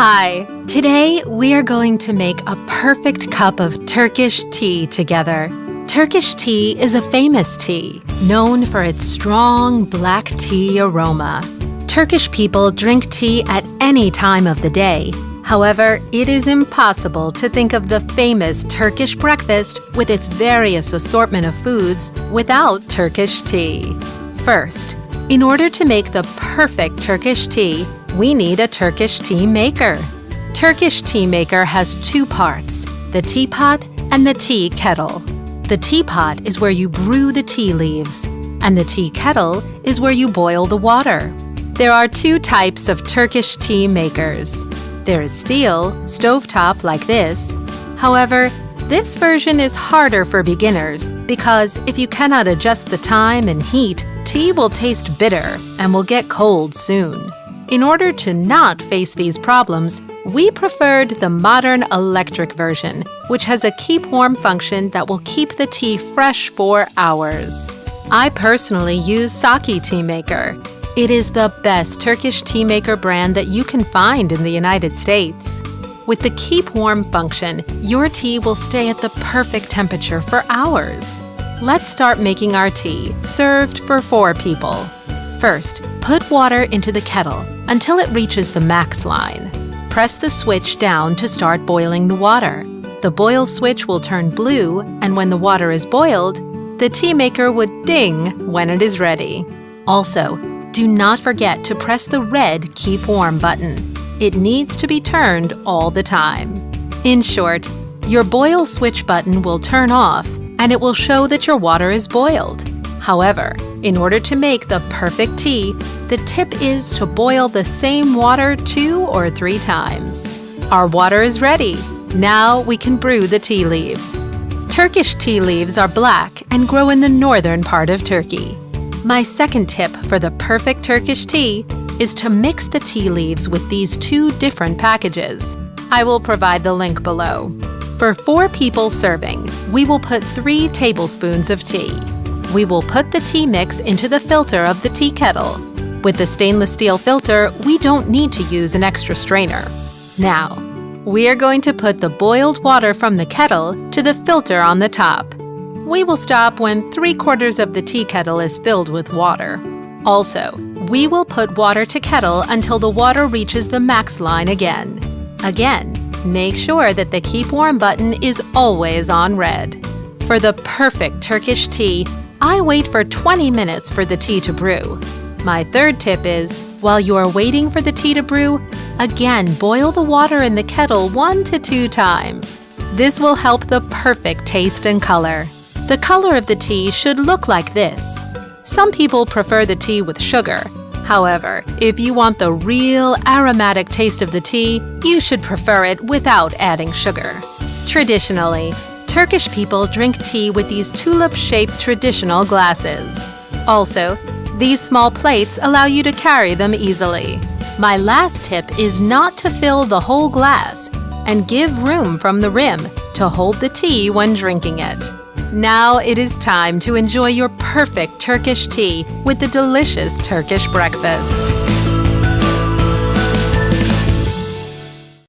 Hi, today we are going to make a perfect cup of Turkish tea together. Turkish tea is a famous tea, known for its strong black tea aroma. Turkish people drink tea at any time of the day. However, it is impossible to think of the famous Turkish breakfast with its various assortment of foods without Turkish tea. First, in order to make the perfect Turkish tea, we need a Turkish tea maker. Turkish tea maker has two parts, the teapot and the tea kettle. The teapot is where you brew the tea leaves, and the tea kettle is where you boil the water. There are two types of Turkish tea makers. There is steel, stovetop like this. However, this version is harder for beginners because if you cannot adjust the time and heat, tea will taste bitter and will get cold soon. In order to not face these problems, we preferred the modern electric version, which has a keep warm function that will keep the tea fresh for hours. I personally use Saki Tea Maker. It is the best Turkish tea maker brand that you can find in the United States. With the keep warm function, your tea will stay at the perfect temperature for hours. Let's start making our tea, served for four people. First, put water into the kettle until it reaches the max line. Press the switch down to start boiling the water. The boil switch will turn blue, and when the water is boiled, the tea maker would ding when it is ready. Also, do not forget to press the red Keep Warm button. It needs to be turned all the time. In short, your boil switch button will turn off and it will show that your water is boiled. However, in order to make the perfect tea, the tip is to boil the same water two or three times. Our water is ready. Now we can brew the tea leaves. Turkish tea leaves are black and grow in the northern part of Turkey. My second tip for the perfect Turkish tea is to mix the tea leaves with these two different packages. I will provide the link below. For four people serving, we will put three tablespoons of tea. We will put the tea mix into the filter of the tea kettle. With the stainless steel filter, we don't need to use an extra strainer. Now, we are going to put the boiled water from the kettle to the filter on the top. We will stop when three quarters of the tea kettle is filled with water. Also, we will put water to kettle until the water reaches the max line again. Again, make sure that the keep warm button is always on red. For the perfect Turkish tea, I wait for 20 minutes for the tea to brew. My third tip is, while you are waiting for the tea to brew, again boil the water in the kettle one to two times. This will help the perfect taste and color. The color of the tea should look like this. Some people prefer the tea with sugar. However, if you want the real aromatic taste of the tea, you should prefer it without adding sugar. Traditionally, Turkish people drink tea with these tulip-shaped traditional glasses. Also, these small plates allow you to carry them easily. My last tip is not to fill the whole glass and give room from the rim to hold the tea when drinking it. Now it is time to enjoy your perfect Turkish tea with the delicious Turkish breakfast.